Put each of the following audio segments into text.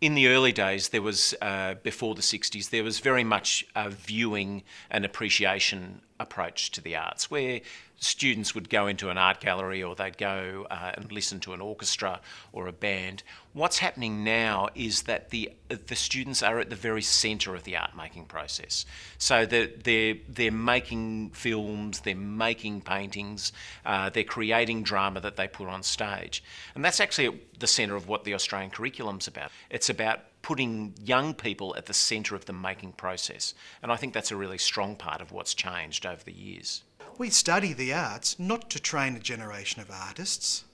in the early days, there was, uh, before the 60s, there was very much a viewing and appreciation approach to the arts, where students would go into an art gallery or they'd go uh, and listen to an orchestra or a band. What's happening now is that the the students are at the very centre of the art making process. So they're, they're, they're making films, they're making paintings, uh, they're creating drama that they put on stage. And that's actually at the centre of what the Australian curriculum's about. It's about putting young people at the centre of the making process. And I think that's a really strong part of what's changed over the years. We study the arts not to train a generation of artists,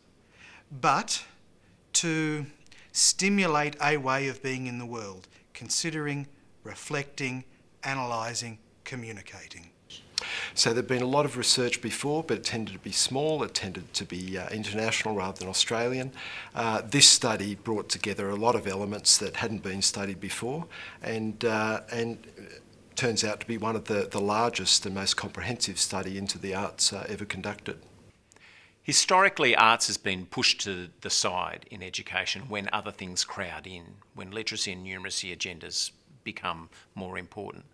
but to stimulate a way of being in the world, considering, reflecting, analysing, communicating. So there'd been a lot of research before, but it tended to be small, it tended to be uh, international rather than Australian. Uh, this study brought together a lot of elements that hadn't been studied before, and, uh, and turns out to be one of the, the largest and most comprehensive study into the arts uh, ever conducted. Historically, arts has been pushed to the side in education when other things crowd in, when literacy and numeracy agendas become more important.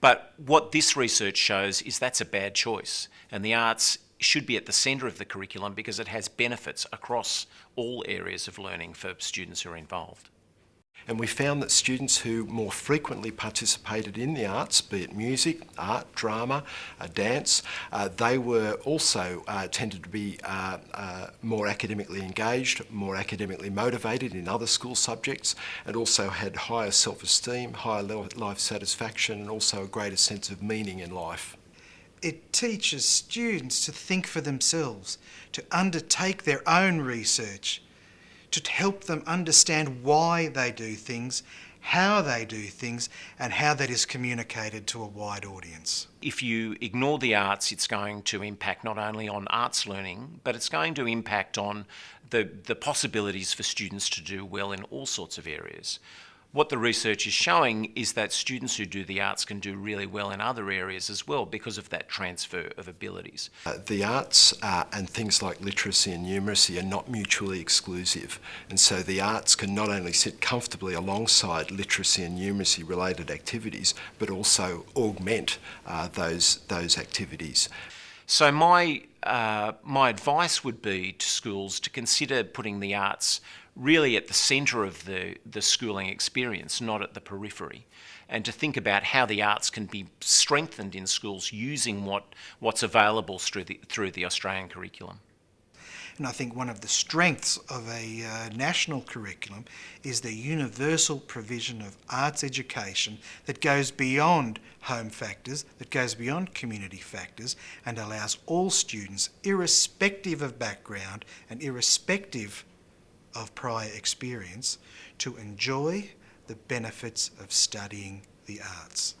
But what this research shows is that's a bad choice, and the arts should be at the centre of the curriculum because it has benefits across all areas of learning for students who are involved. And we found that students who more frequently participated in the arts, be it music, art, drama, uh, dance, uh, they were also uh, tended to be uh, uh, more academically engaged, more academically motivated in other school subjects, and also had higher self-esteem, higher life satisfaction, and also a greater sense of meaning in life. It teaches students to think for themselves, to undertake their own research, to help them understand why they do things, how they do things, and how that is communicated to a wide audience. If you ignore the arts, it's going to impact not only on arts learning, but it's going to impact on the, the possibilities for students to do well in all sorts of areas what the research is showing is that students who do the arts can do really well in other areas as well because of that transfer of abilities. Uh, the arts uh, and things like literacy and numeracy are not mutually exclusive and so the arts can not only sit comfortably alongside literacy and numeracy related activities but also augment uh, those, those activities. So my, uh, my advice would be to schools to consider putting the arts really at the centre of the, the schooling experience, not at the periphery. And to think about how the arts can be strengthened in schools using what, what's available through the, through the Australian curriculum. And I think one of the strengths of a uh, national curriculum is the universal provision of arts education that goes beyond home factors, that goes beyond community factors, and allows all students, irrespective of background and irrespective of prior experience to enjoy the benefits of studying the arts.